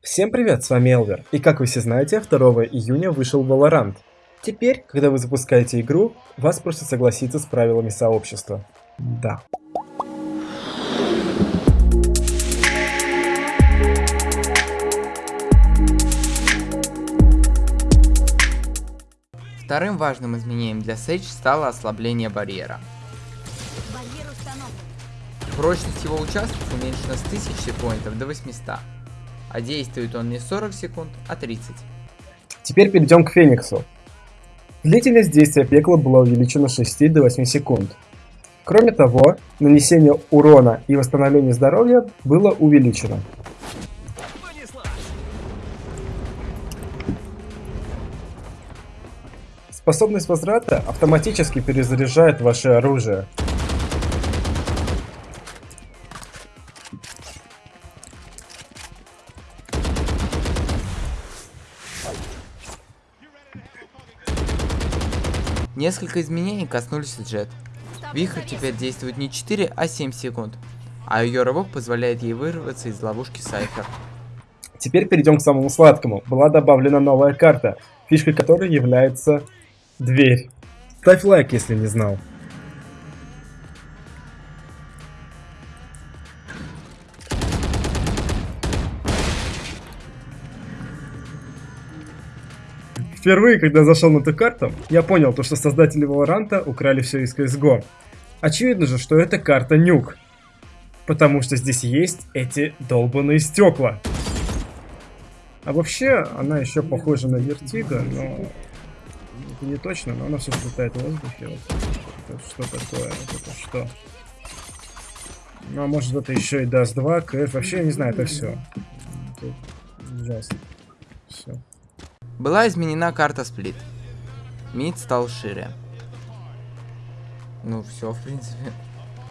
Всем привет, с вами Элвер, и как вы все знаете, 2 июня вышел Valorant. Теперь, когда вы запускаете игру, вас просят согласиться с правилами сообщества. Да. Вторым важным изменением для Sage стало ослабление барьера. Прочность его участков уменьшена с 1000 поинтов до 800, а действует он не 40 секунд, а 30. Теперь перейдем к Фениксу. Длительность действия пекла была увеличена с 6 до 8 секунд. Кроме того, нанесение урона и восстановление здоровья было увеличено. Способность возврата автоматически перезаряжает ваше оружие. Несколько изменений коснулись Джет. Вихрь теперь действует не 4, а 7 секунд, а ее рывок позволяет ей вырваться из ловушки Сайфер. Теперь перейдем к самому сладкому. Была добавлена новая карта, фишкой которой является дверь. Ставь лайк, если не знал. Впервые, когда зашел на эту карту, я понял, то, что создатели Valorant а украли все из CSGO. Очевидно же, что это карта Nuke. Потому что здесь есть эти долбанные стекла. А вообще, она еще похожа на Vertigo, но... Это не точно, но она все летает в воздухе. Это что такое? Это что? Ну, а может это еще и Dust 2, КФ. Вообще, я не знаю, это все. Ужасно. Все. Была изменена карта сплит. Мид стал шире. Ну все, в принципе.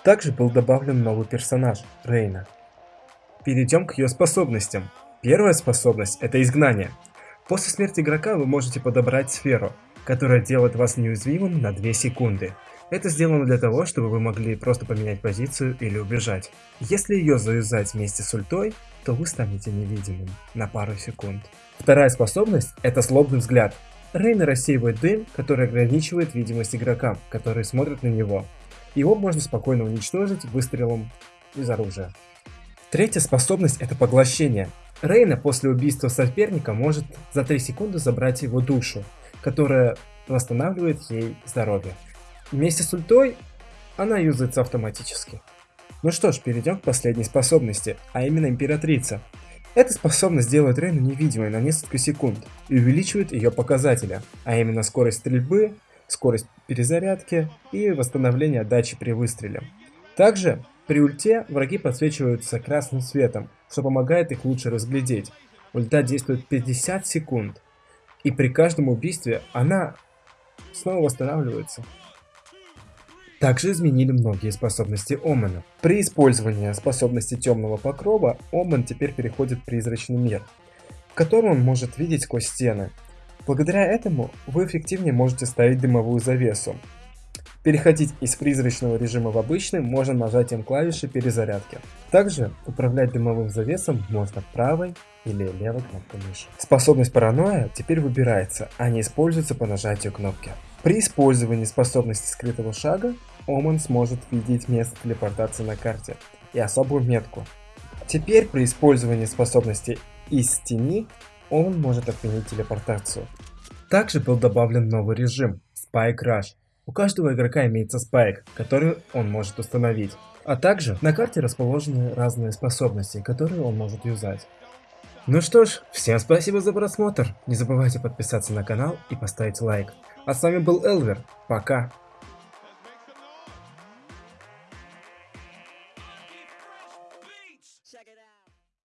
Также был добавлен новый персонаж, Рейна. Перейдем к ее способностям. Первая способность – это изгнание. После смерти игрока вы можете подобрать сферу, которая делает вас неуязвимым на 2 секунды. Это сделано для того, чтобы вы могли просто поменять позицию или убежать. Если ее завязать вместе с ультой, то вы станете невидимым на пару секунд. Вторая способность – это злобный взгляд. Рейна рассеивает дым, который ограничивает видимость игрокам, которые смотрят на него. Его можно спокойно уничтожить выстрелом из оружия. Третья способность – это поглощение. Рейна после убийства соперника может за 3 секунды забрать его душу, которая восстанавливает ей здоровье. Вместе с ультой она юзается автоматически. Ну что ж, перейдем к последней способности, а именно императрица. Эта способность делает Рейну невидимой на несколько секунд и увеличивает ее показатели, а именно скорость стрельбы, скорость перезарядки и восстановление отдачи при выстреле. Также при ульте враги подсвечиваются красным светом, что помогает их лучше разглядеть. Ульта действует 50 секунд, и при каждом убийстве она снова восстанавливается. Также изменили многие способности Омена. При использовании способности темного покрова, Омен теперь переходит в призрачный мир, в котором он может видеть сквозь стены. Благодаря этому вы эффективнее можете ставить дымовую завесу. Переходить из призрачного режима в обычный можно нажатием клавиши перезарядки. Также управлять дымовым завесом можно правой или левой кнопкой мыши. Способность паранойя теперь выбирается, а не используется по нажатию кнопки. При использовании способности скрытого шага Оман сможет видеть место телепортации на карте и особую метку. Теперь при использовании способности из тени он может отменить телепортацию. Также был добавлен новый режим Spike Rush. У каждого игрока имеется спайк, который он может установить. А также на карте расположены разные способности, которые он может юзать. Ну что ж, всем спасибо за просмотр. Не забывайте подписаться на канал и поставить лайк. А с вами был Элвер. Пока.